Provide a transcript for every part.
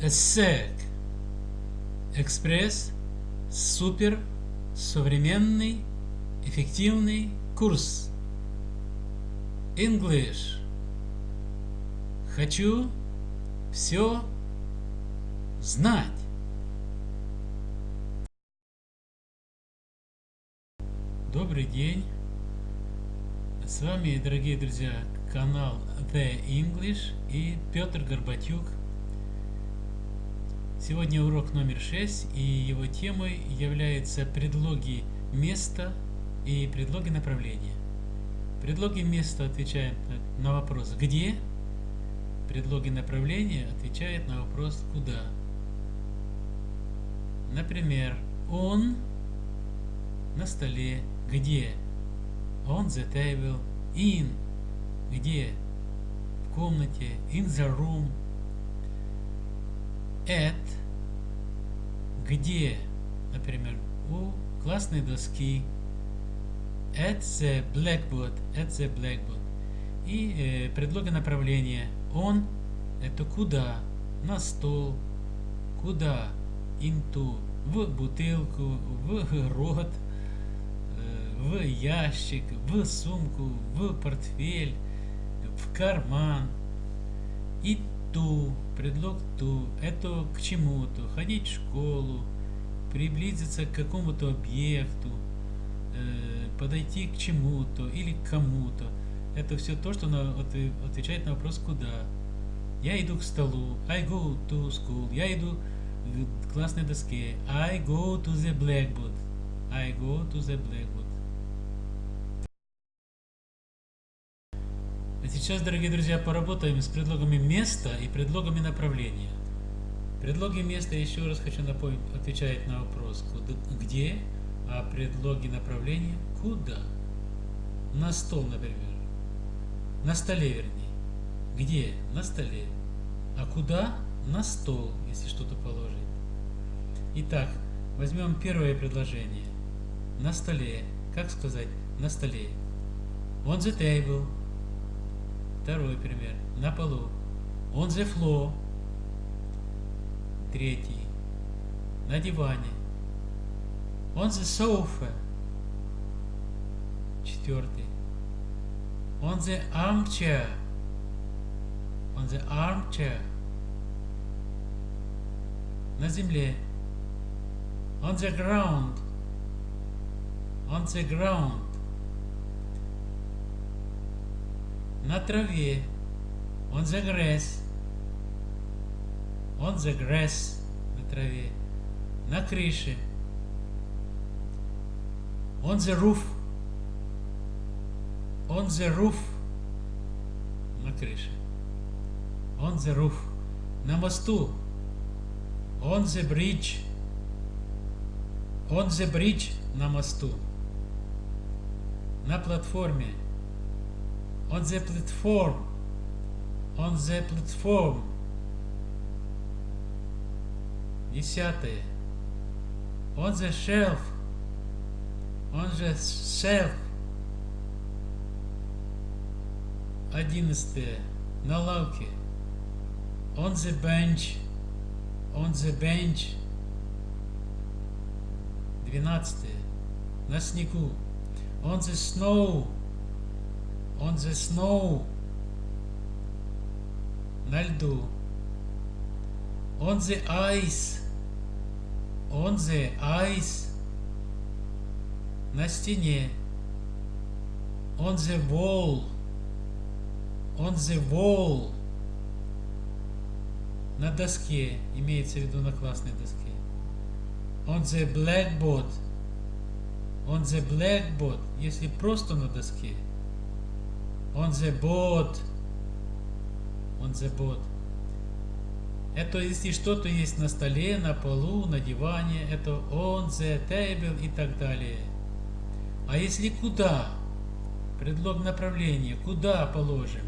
ESSEC. Экспресс. Супер. Современный. Эффективный курс. English. Хочу все знать. Добрый день. С вами, дорогие друзья, канал The English и Петр Горбатюк. Сегодня урок номер 6, и его темой являются предлоги места и предлоги направления. Предлоги места отвечают на вопрос «где?», предлоги направления отвечают на вопрос «куда?». Например, «он» на столе, где? On the table, in, где? В комнате, in the room, at, где? Например, у классной доски, at the blackboard, at the blackboard. И э, предлоги направления. Он – это куда? На стол. Куда? Into. В бутылку, в рот – в ящик, в сумку, в портфель, в карман. И ту, предлог ту, это к чему-то, ходить в школу, приблизиться к какому-то объекту, э, подойти к чему-то или к кому-то. Это все то, что на, отвечает на вопрос «куда?». Я иду к столу, I go to school, я иду к классной доске, I go to the blackboard, I go to the blackboard. Сейчас, дорогие друзья, поработаем с предлогами места и предлогами направления. Предлоги места, еще раз хочу напомнить, отвечают на вопрос куда, где, а предлоги направления куда. На стол, например. На столе, вернее. Где? На столе. А куда? На стол, если что-то положить. Итак, возьмем первое предложение. На столе. Как сказать? На столе. On the table. Второй пример. На полу. On the floor. Третий. На диване. On the sofa. Четвертый. On the armchair. On the armchair. На земле. On the ground. On the ground. На траве. On the grass. On the grass. На траве. На крыше. On the roof. On the roof. На крыше. On the roof. На мосту. On the bridge. On the bridge на мосту. На платформе on the platform on the platform десятое on the shelf on the shelf одиннадцатое на лавке on the bench on the bench двенадцатое на снегу on the snow On the snow на льду on the ice on the ice на стене on the wall on the wall на доске имеется в виду на классной доске on the blackboard on the blackboard если просто на доске On the boat. On the boat. Это если что-то есть на столе, на полу, на диване, это on the table и так далее. А если куда? Предлог направления. Куда положим?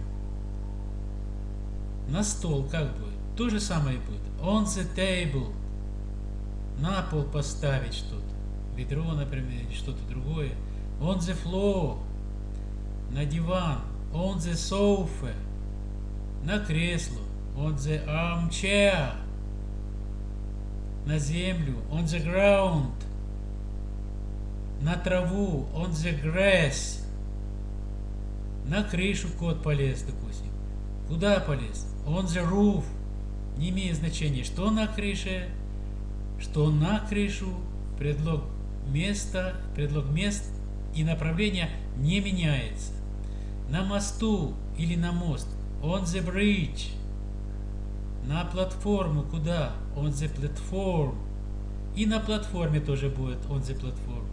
На стол как будет? То же самое будет. On the table. На пол поставить что-то. Ведро, например, или что-то другое. On the floor. На диван on the sofa, на кресло, on the armchair, на землю, on the ground, на траву, on the grass, на крышу кот полез, допустим. Куда полез? On the roof. Не имеет значения, что на крыше, что на крышу, предлог места, предлог мест и направление не меняется. На мосту или на мост. On the bridge. На платформу куда? On the platform. И на платформе тоже будет on the platform.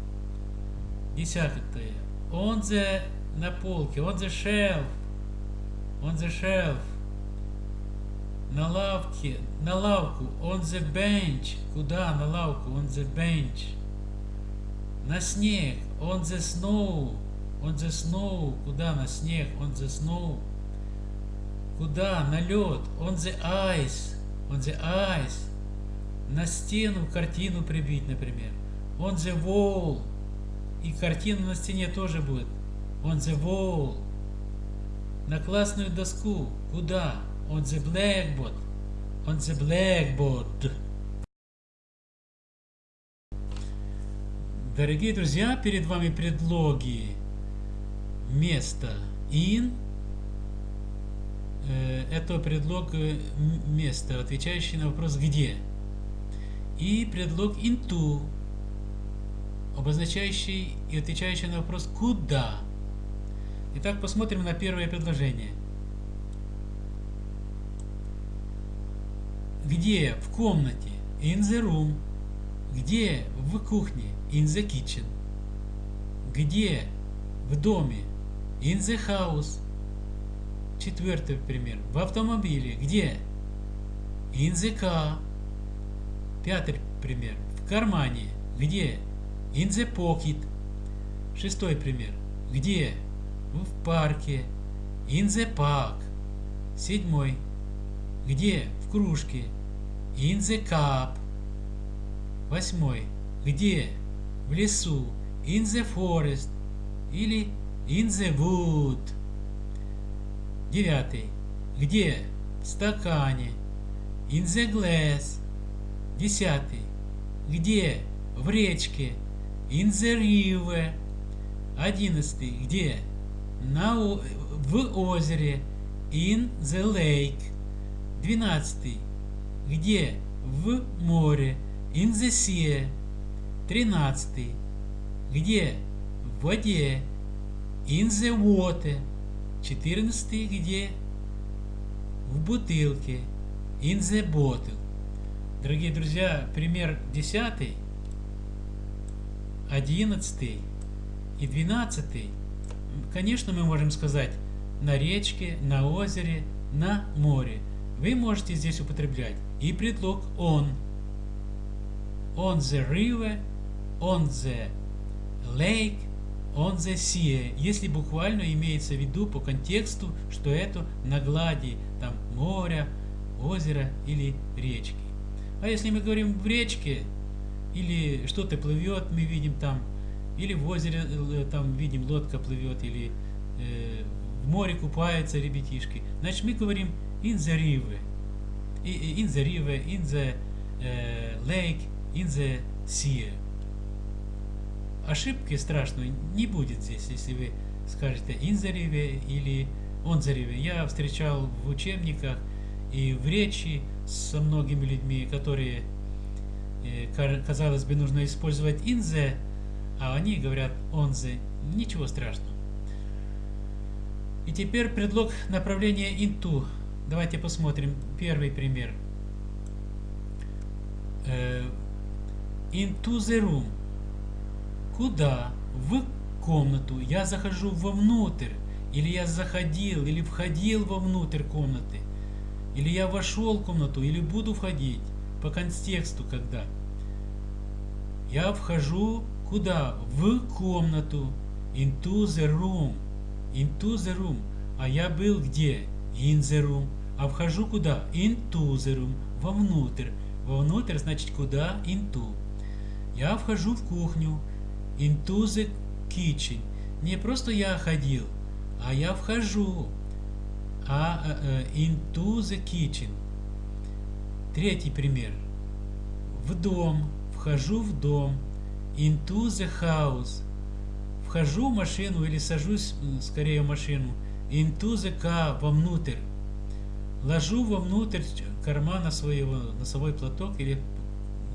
Десятое. On the на полке. On the shelf. On the shelf. На лавке. На лавку. On the bench. Куда? На лавку. On the bench. На снег. On the snow. On the snow. Куда? На снег. On the snow. Куда? На лед. On the ice. On the ice. На стену картину прибить, например. On the wall. И картина на стене тоже будет. On the wall. На классную доску. Куда? On the blackboard. On the blackboard. Дорогие друзья, перед вами предлоги место in. Э, это предлог э, места, отвечающий на вопрос где. И предлог into, обозначающий и отвечающий на вопрос куда. Итак, посмотрим на первое предложение. Где в комнате? In the room. Где в кухне? In the kitchen. Где в доме? In the house. Четвертый пример. В автомобиле. Где? In the car. Пятый пример. В кармане. Где? In the pocket. Шестой пример. Где? В парке. In the park. Седьмой. Где? В кружке. In the cup. Восьмой. Где? В лесу. In the forest. Или in the wood. Девятый. Где? В стакане. In the glass. Десятый. Где? В речке. In the river. Одиннадцатый. Где? На, в озере. In the lake. Двенадцатый. Где? В море. In the sea. Тринадцатый. Где? В воде. In the water. Четырнадцатый. Где? В бутылке. In the bottle. Дорогие друзья, пример десятый, одиннадцатый и двенадцатый. Конечно, мы можем сказать на речке, на озере, на море. Вы можете здесь употреблять и предлог on. On the river, on the lake, on the sea. Если буквально имеется в виду по контексту, что это на глади там моря, озера или речки. А если мы говорим в речке, или что-то плывет, мы видим там, или в озере э, там видим лодка плывет, или э, в море купаются ребятишки, значит мы говорим in the river, in the river, in the uh, lake, in the sea. Ошибки страшной не будет здесь, если вы скажете river или river. Я встречал в учебниках и в речи со многими людьми, которые, э, казалось бы, нужно использовать the, а они говорят the. Ничего страшного. И теперь предлог направления into. Давайте посмотрим первый пример. Э, into the room. Куда? В комнату. Я захожу вовнутрь. Или я заходил, или входил вовнутрь комнаты. Или я вошел в комнату, или буду входить. По контексту когда. Я вхожу куда? В комнату. Into the room. Into the room. А я был где? In the room. А вхожу куда? Into the room. Вовнутрь. Вовнутрь значит куда? Into. Я вхожу в кухню. Into the kitchen. Не просто я ходил, а я вхожу. А, uh, into the kitchen. Третий пример. в дом, вхожу в дом, into the house, вхожу в машину или сажусь скорее в машину, into the car, вовнутрь, ложу вовнутрь кармана своего носовой платок или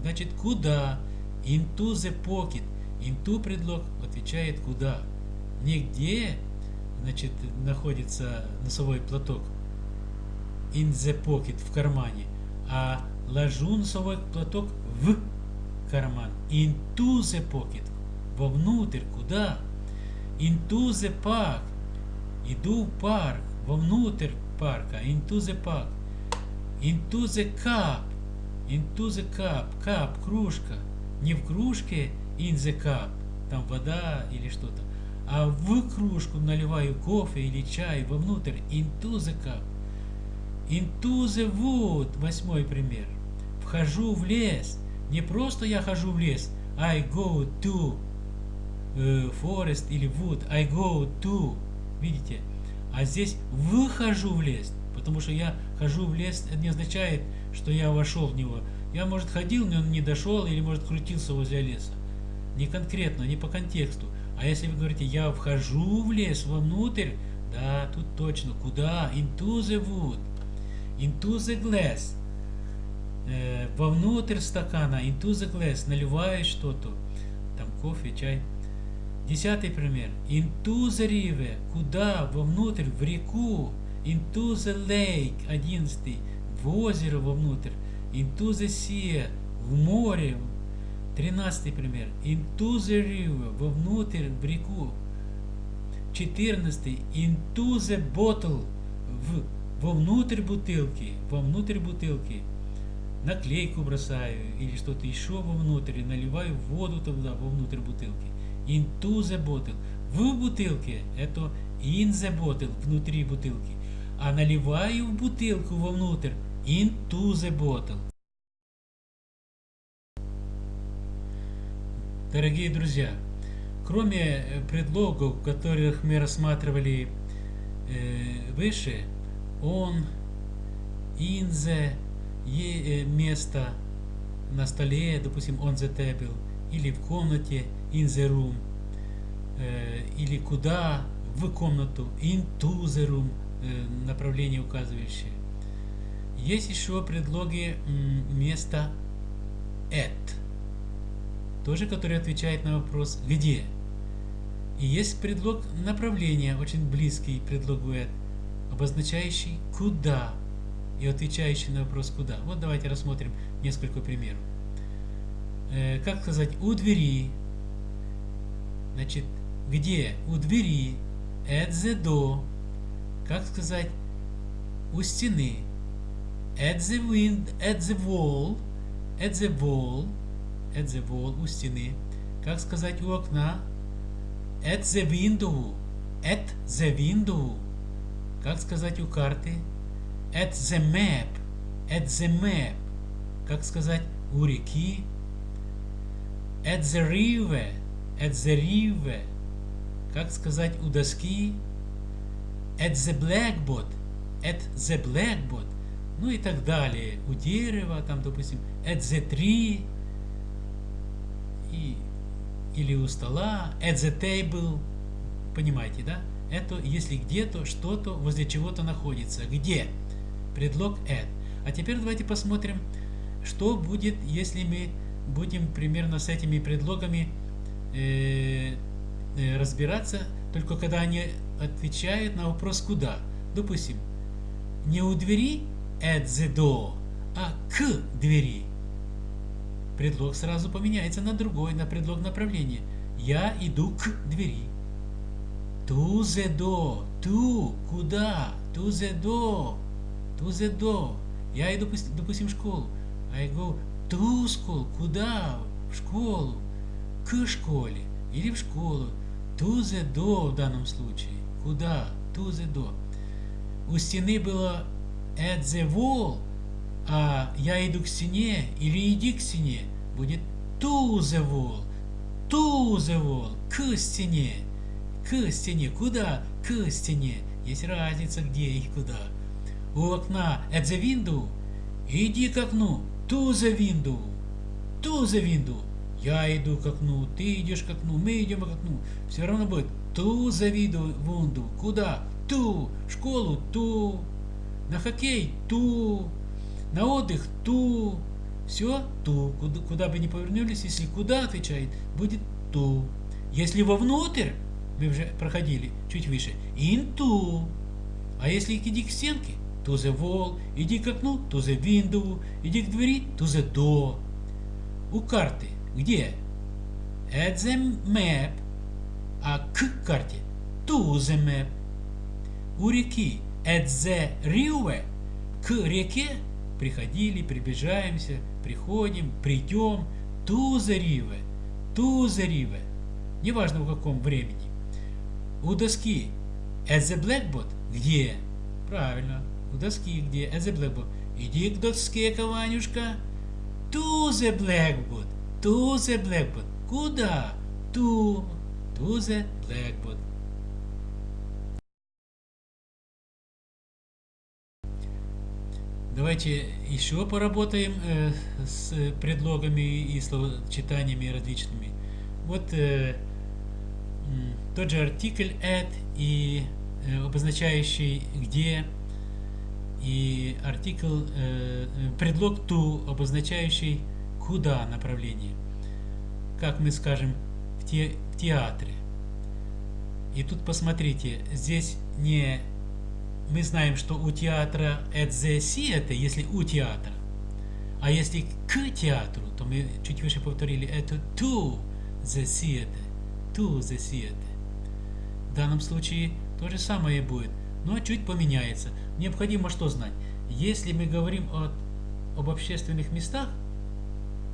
значит куда, into the pocket, into предлог отвечает куда, нигде значит находится носовой платок, in the pocket в кармане, а ложу носовой платок в карман. Into the pocket. Вовнутрь. Куда? Into the park. Иду в парк. Вовнутрь парка. Into the park. Into the cup. Into the cup. Cup. Кружка. Не в кружке in the cup. Там вода или что-то. А в кружку наливаю кофе или чай вовнутрь. Into the cup. Into the wood. Восьмой пример. Вхожу в лес. Не просто я хожу в лес. I go to uh, forest или wood. I go to. Видите? А здесь выхожу в лес. Потому что я хожу в лес, это не означает, что я вошел в него. Я, может, ходил, но он не дошел, или, может, крутился возле леса. Не конкретно, не по контексту. А если вы говорите, я вхожу в лес, вовнутрь, да, тут точно. Куда? Into the wood. Into the glass э, вовнутрь стакана, into the glass, наливаешь что-то, там кофе, чай. Десятый пример. Into the river, куда, вовнутрь, в реку. Into the lake, одиннадцатый, в озеро вовнутрь. Into the sea, в море. Тринадцатый пример. Into the river, вовнутрь, в реку. Четырнадцатый. Into the bottle, в, вовнутрь бутылки, вовнутрь бутылки наклейку бросаю или что-то еще вовнутрь, наливаю воду туда, вовнутрь бутылки. Into the bottle. В бутылке это in the bottle, внутри бутылки. А наливаю в бутылку вовнутрь, into the bottle. Дорогие друзья, кроме э, предлогов, которых мы рассматривали э, выше, он, the, Е место на столе, допустим, on the table, или в комнате, in the room, э, или куда, в комнату, into the room, э, направление указывающее. Есть еще предлоги места at, тоже который отвечает на вопрос где. И есть предлог направления, очень близкий предлогу at, обозначающий куда и отвечающий на вопрос «Куда?». Вот давайте рассмотрим несколько примеров. Э, как сказать «у двери», значит, где «у двери», «at the door», как сказать «у стены», «at the wind», «at the wall», «at the wall», «at the wall», «у стены», как сказать «у окна», «at the window», «at the window», как сказать «у карты», at the map, at the map, как сказать, у реки, at the river, at the river, как сказать, у доски, at the blackboard, at the blackboard, ну и так далее, у дерева, там, допустим, at the tree, и, или у стола, at the table, понимаете, да? Это если где-то что-то возле чего-то находится. Где? предлог at. А теперь давайте посмотрим, что будет, если мы будем примерно с этими предлогами э, э, разбираться, только когда они отвечают на вопрос «куда?». Допустим, не у двери at the door, а к двери. Предлог сразу поменяется на другой, на предлог направления. Я иду к двери. To the door. To. Куда? To the door to the door. Я иду, допустим, в школу. I go to school. Куда? В школу. К школе. Или в школу. To the door в данном случае. Куда? To the door. У стены было at the wall, а я иду к стене или иди к стене. Будет to the wall. To the wall. К стене. К стене. Куда? К стене. Есть разница, где и куда у окна at the window, иди к окну to the window. to the window. Я иду к окну, ты идешь к окну, мы идем к окну. Все равно будет to the window. Куда? To. В школу to. На хоккей to. На отдых to. Все to. Куда, куда бы ни повернулись, если куда отвечает, будет to. Если вовнутрь, мы уже проходили чуть выше, into. А если иди к стенке, to the wall, иди к окну, to the window, иди к двери, to the door. У карты где? At the map, а к карте to the map. У реки at the river, к реке приходили, приближаемся, приходим, придем, the river. Неважно в каком времени. У доски at the blackboard где? Правильно, у доски где? At the blackboard. Иди к доске, Каванюшка. To the blackboard. To the blackboard. Куда? To. To the blackboard. Давайте еще поработаем э, с предлогами и словочитаниями различными. Вот э, тот же артикль at и э, обозначающий где и артикль э, предлог to обозначающий куда направление как мы скажем в, те, в театре и тут посмотрите здесь не мы знаем что у театра at the theater если у театра а если к театру то мы чуть выше повторили это to the theater to the theater в данном случае то же самое будет, но чуть поменяется. Необходимо что знать? Если мы говорим о, об общественных местах,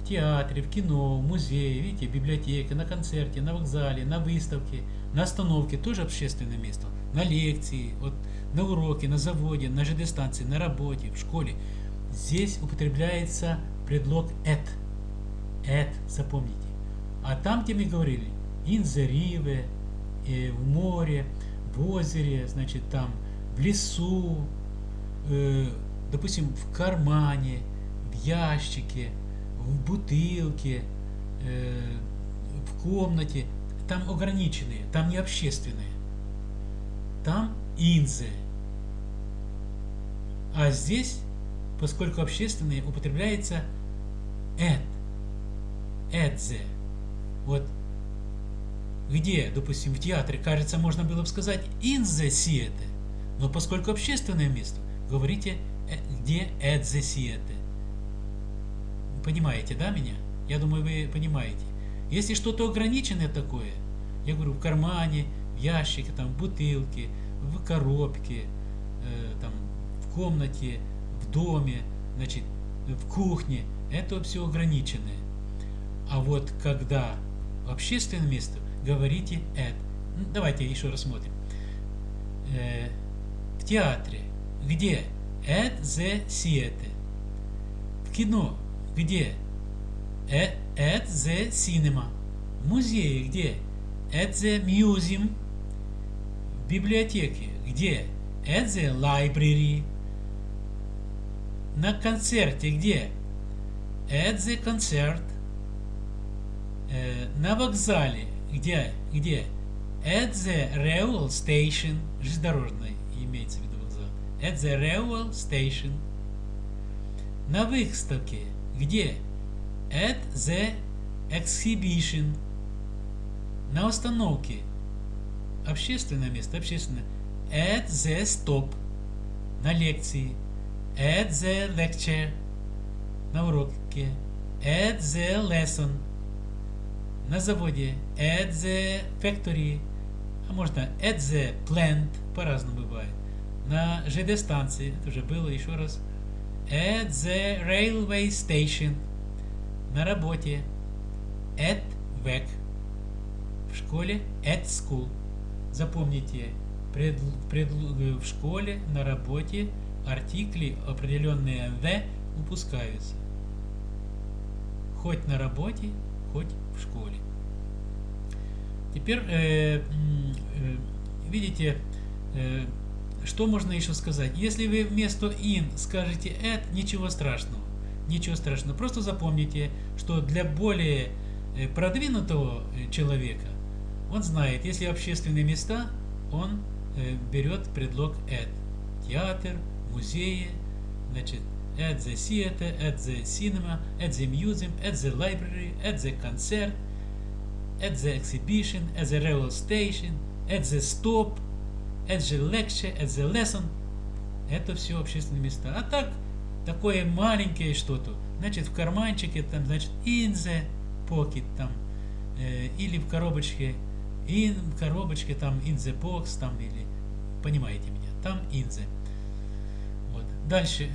в театре, в кино, в музее, видите, библиотеке, на концерте, на вокзале, на выставке, на остановке, тоже общественное место, на лекции, вот, на уроке, на заводе, на ЖД-станции, на работе, в школе. Здесь употребляется предлог at. At, запомните. А там, где мы говорили, in the river, э, в море, в озере, значит, там, в лесу, э, допустим, в кармане, в ящике, в бутылке, э, в комнате, там ограниченные, там не общественные. Там инзе. А здесь, поскольку общественные, употребляется эт. Эдзе. Вот где, допустим, в театре, кажется, можно было бы сказать the theater, но поскольку общественное место, говорите э, где the theater. Понимаете, да, меня? Я думаю, вы понимаете. Если что-то ограниченное такое, я говорю, в кармане, в ящике, там, в бутылке, в коробке, э, там, в комнате, в доме, значит, в кухне, это все ограниченное. А вот когда общественное место, говорите это. Ну, давайте еще раз смотрим. Э, в театре. Где? At the theater. В кино. Где? At the cinema. В музее. Где? At the museum. Библиотеке. Где? At the library. На концерте. Где? At the concert. Э, на вокзале где, где? At the railway station, железнодорожный имеется в виду вокзал. At the railway station. На выставке, где? At the exhibition. На остановке. Общественное место, общественное. At the stop. На лекции. At the lecture. На уроке. At the lesson на заводе, at the factory, а можно at the plant, по-разному бывает. На ЖД-станции, это уже было еще раз, at the railway station, на работе, at work, в школе, at school. Запомните, пред, пред, в школе, на работе артикли, определенные the, упускаются. Хоть на работе, хоть в школе. Теперь, э, э, видите, э, что можно еще сказать? Если вы вместо in скажете at, ничего страшного. ничего страшного. Просто запомните, что для более э, продвинутого э, человека он знает, если общественные места, он э, берет предлог at. Театр, музеи, значит, at the theater, at the cinema, at the museum, at the library, at the concert, at the exhibition, at the railway station, at the stop, at the lecture, at the lesson. Это все общественные места. А так, такое маленькое что-то, значит, в карманчике, там, значит, in the pocket, там, э, или в коробочке, in, в коробочке, там, in the box, там, или, понимаете меня, там in the. Вот. Дальше.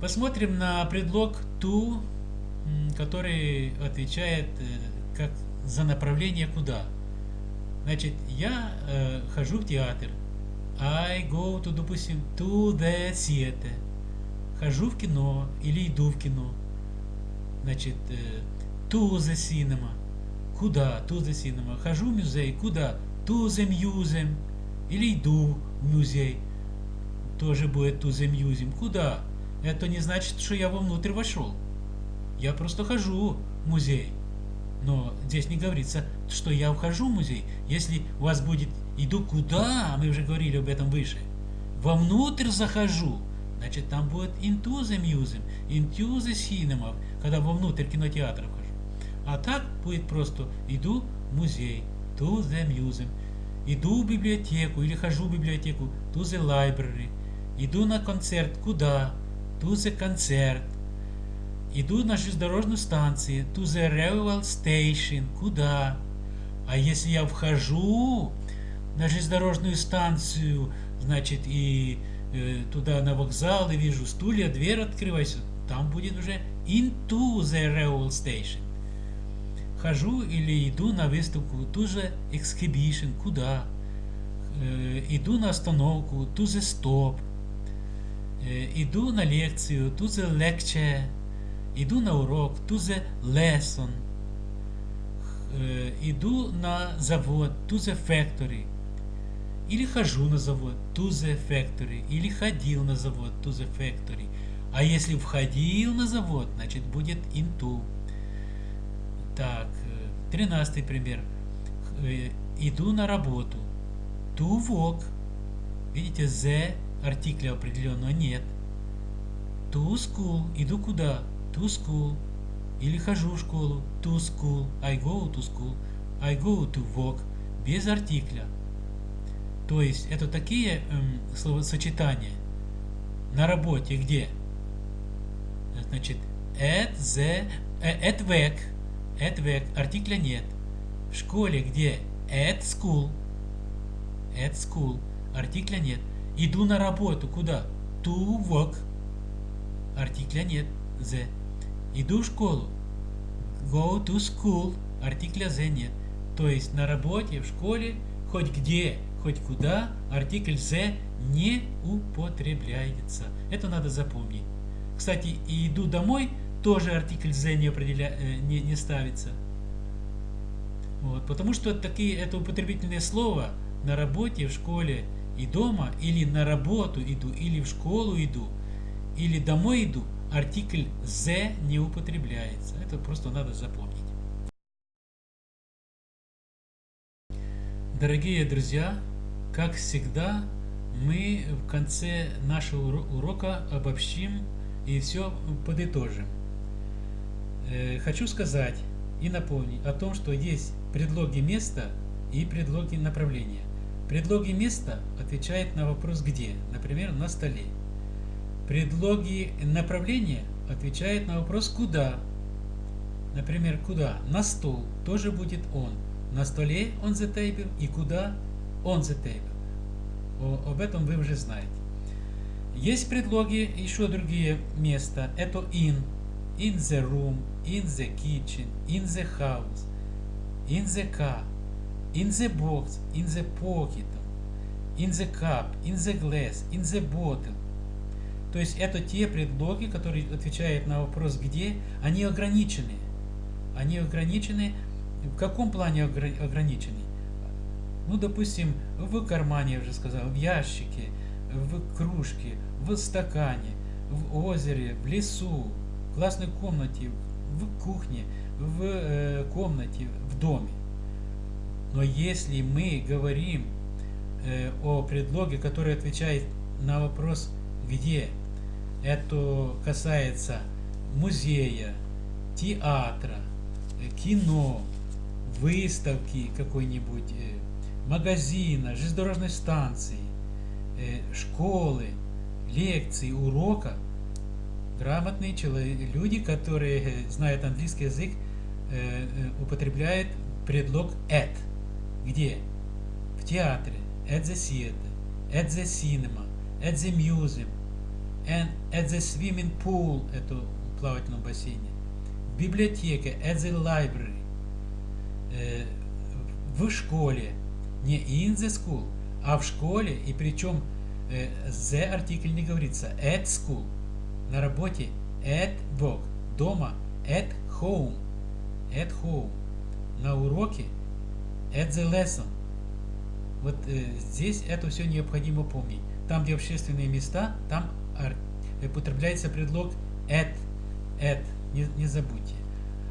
Посмотрим на предлог to, который отвечает э, как за направление куда. Значит, я э, хожу в театр. I go to, допустим, to the theater. Хожу в кино или иду в кино. Значит, э, to the cinema. Куда? To the cinema. Хожу в музей. Куда? To the museum. Или иду в музей. Тоже будет to the museum. Куда? Это не значит, что я вовнутрь вошел. Я просто хожу в музей. Но здесь не говорится, что я вхожу в музей. Если у вас будет «иду куда», мы уже говорили об этом выше, «вовнутрь захожу», значит там будет «into the museum», «into the cinema», когда вовнутрь кинотеатра вхожу. А так будет просто «иду в музей», «to the museum», «иду в библиотеку» или «хожу в библиотеку», «to the library», «иду на концерт», «куда», «to the concert», Иду на железнодорожную станцию, to the railway station. Куда? А если я вхожу на железнодорожную станцию, значит, и э, туда на вокзал, и вижу стулья, дверь открывается, там будет уже into the railway station. Хожу или иду на выставку, to the exhibition. Куда? Э, иду на остановку, to the stop. Э, иду на лекцию, to the lecture иду на урок, to the lesson, э, иду на завод, to the factory, или хожу на завод, to the factory, или ходил на завод, to the factory. А если входил на завод, значит будет into. Так, э, тринадцатый пример. Э, иду на работу. To work. Видите, the артикля определенного нет. To school. Иду куда? to school. Или хожу в школу, to school, I go to school, I go to work, без артикля. То есть это такие эм, словосочетания на работе, где? Значит, at the, at work, at артикля нет. В школе, где? At school, at school, артикля нет. Иду на работу, куда? To work, артикля нет, the. Иду в школу. Go to school. Артикля the нет. То есть на работе, в школе, хоть где, хоть куда, артикль the не употребляется. Это надо запомнить. Кстати, и иду домой, тоже артикль the не, определя... Э, не, не ставится. Вот, потому что такие, это употребительное слово на работе, в школе и дома, или на работу иду, или в школу иду, или домой иду, артикль «the» не употребляется. Это просто надо запомнить. Дорогие друзья, как всегда, мы в конце нашего урока обобщим и все подытожим. Э, хочу сказать и напомнить о том, что есть предлоги места и предлоги направления. Предлоги места отвечает на вопрос «где?», например, на столе. Предлоги направления отвечают на вопрос «куда?». Например, «куда?» На стол тоже будет «он». На столе «on the table» и «куда?» «on the table». Об этом вы уже знаете. Есть предлоги еще другие места. Это in, in the room, in the kitchen, in the house, in the car, in the box, in the pocket, in the cup, in the glass, in the bottle, то есть это те предлоги, которые отвечают на вопрос «где», они ограничены. Они ограничены. В каком плане ограничены? Ну, допустим, в кармане, я уже сказал, в ящике, в кружке, в стакане, в озере, в лесу, в классной комнате, в кухне, в э, комнате, в доме. Но если мы говорим э, о предлоге, который отвечает на вопрос «где?», это касается музея, театра, э, кино, выставки какой-нибудь, э, магазина, железнодорожной станции, э, школы, лекции, урока, грамотные люди, которые знают английский язык, употребляют предлог at. Где? В театре, at the theater, at the cinema, at the museum, and at the swimming pool, это в плавательном бассейне, в библиотеке, at the library, э, в школе, не in the school, а в школе, и причем э, the артикль не говорится, at school, на работе, at work, дома, at home, at home, на уроке, at the lesson. Вот э, здесь это все необходимо помнить. Там, где общественные места, там употребляется предлог at, at, не, не забудьте.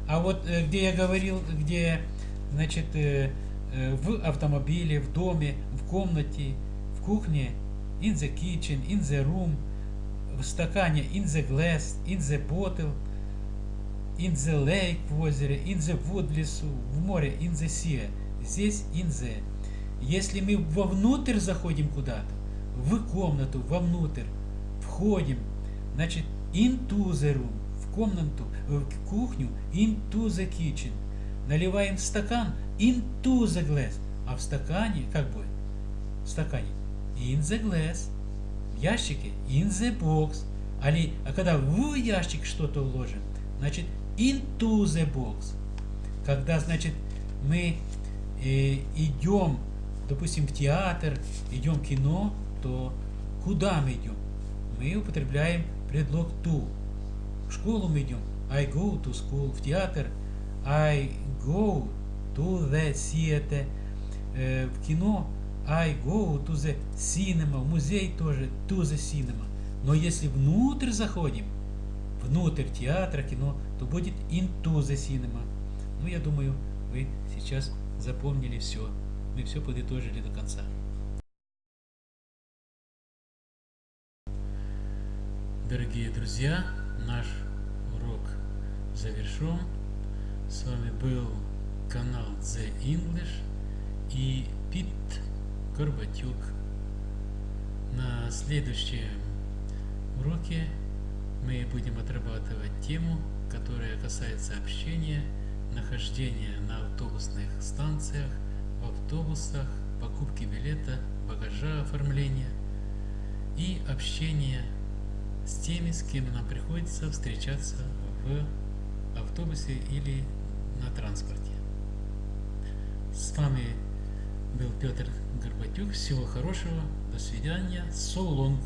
А вот э, где я говорил, где, значит, э, э, в автомобиле, в доме, в комнате, в кухне, in the kitchen, in the room, в стакане, in the glass, in the bottle, in the lake в озере, in the wood в лесу, в море, in the sea. Здесь in the. Если мы вовнутрь заходим куда-то, в комнату, вовнутрь, входим, значит, into the room, в комнату, в кухню, into the kitchen. Наливаем стакан, into the glass. А в стакане, как будет? В стакане, in the glass. Ящике, in the box. Али, а когда в ящик что-то вложим, значит, into the box. Когда, значит, мы э, идем, допустим, в театр, идем в кино, то куда мы идем? Мы употребляем предлог to. В школу мы идем. I go to school. В театр. I go to the theater. Э, в кино. I go to the cinema. В музей тоже to the cinema. Но если внутрь заходим, внутрь театра, кино, то будет into the cinema. Ну, я думаю, вы сейчас запомнили все. Мы все подытожили до конца. Дорогие друзья, наш урок завершен. С вами был канал The English и Пит Горбатюк. На следующем уроке мы будем отрабатывать тему, которая касается общения, нахождения на автобусных станциях, в автобусах, покупки билета, багажа оформления и общения с теми, с кем нам приходится встречаться в автобусе или на транспорте. С вами был Петр Горбатюк. Всего хорошего. До свидания. So long.